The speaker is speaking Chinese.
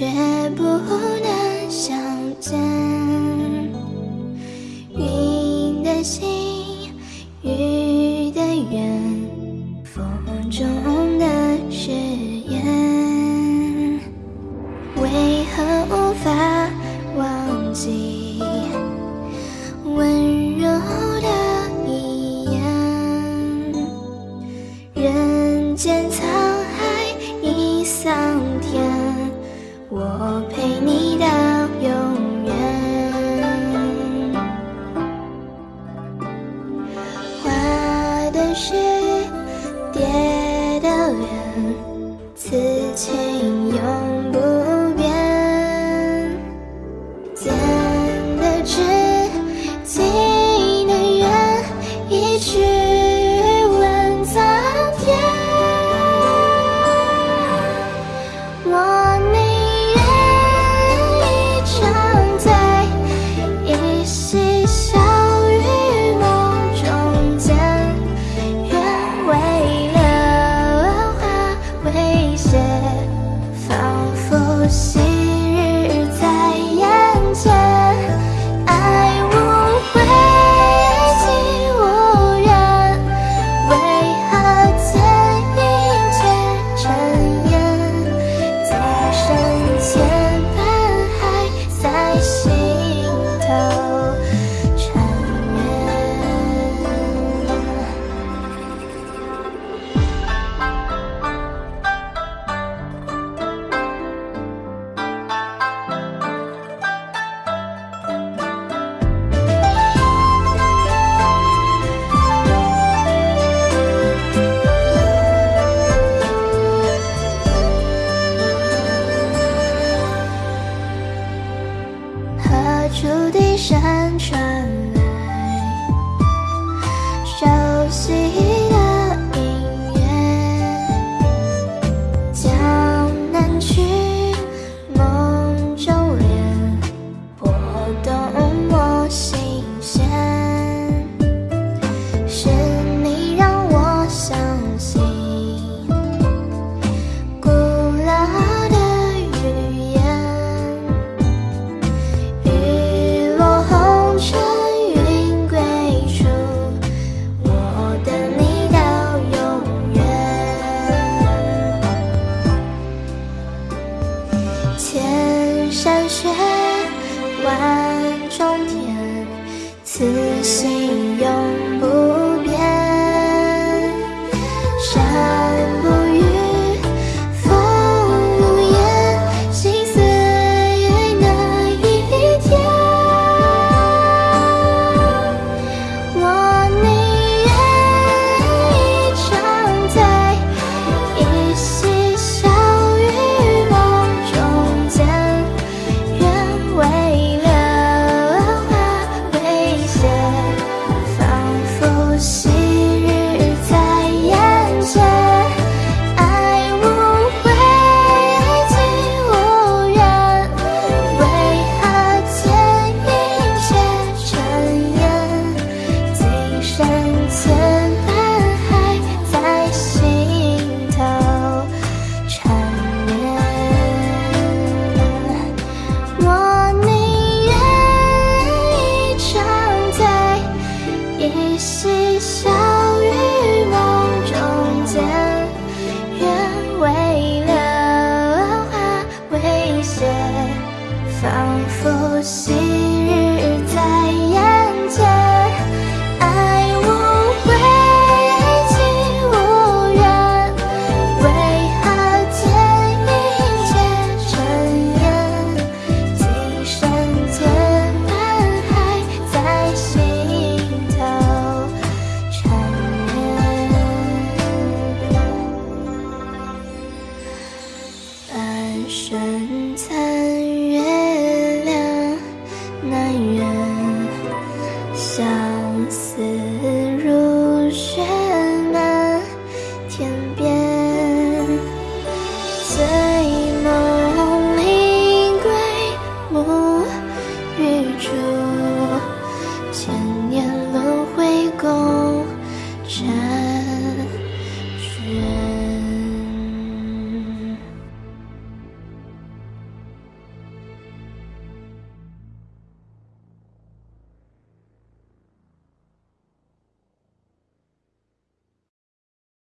却不能相见。云的心雨的缘风中的誓言为何无法忘记温柔的一眼？人间仓我陪你身残